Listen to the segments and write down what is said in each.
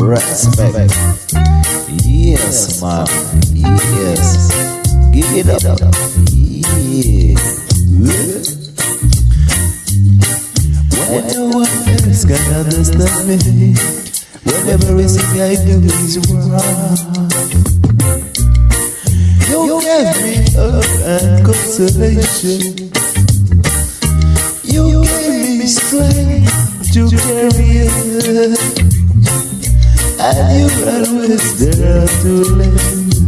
respect. Yes, man. Yes. Give it up. Yeah. When no one else can understand me, when everything I do is wrong. You gave me hope and consolation. To carry on. And you always there to lend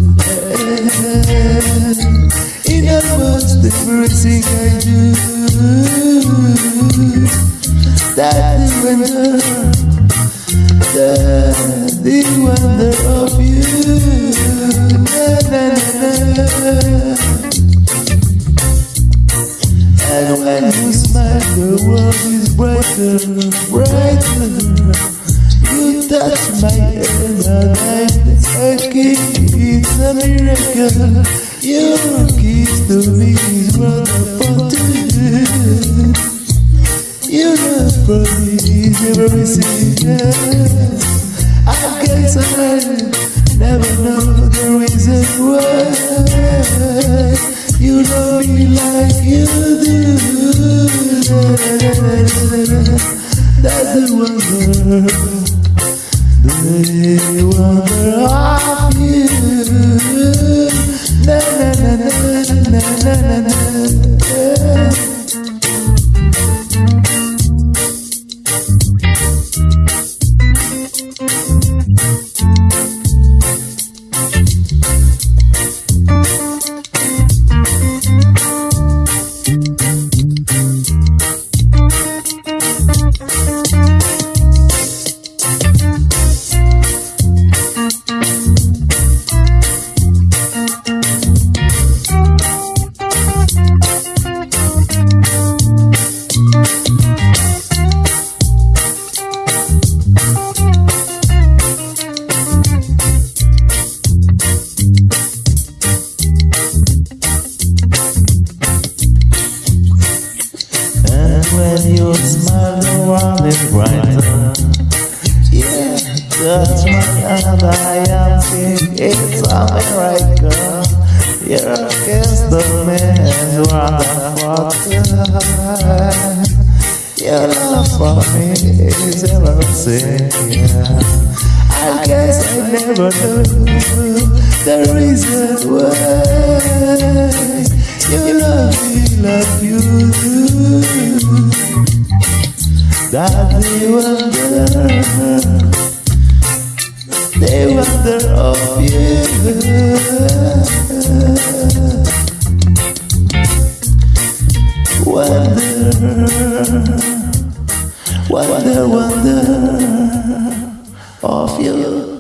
In other almost everything I do That the wonder That the wonder of you na, na, na, And when you smile the world brighter, brighter you touch my hand and I'm aching. It's a miracle. Your kiss to me is what I want to do. Your love for me is everything. I guess I never know the reason why the wonder. They wonder when you smile, the world is brighter. Yeah, my hand, I am seeing it's America. You're against the man's water. Your love for me is everything. Yeah I guess I never knew the reason why you love me like you That they wonder, they wonder of you. Wonder, wonder, wonder of you.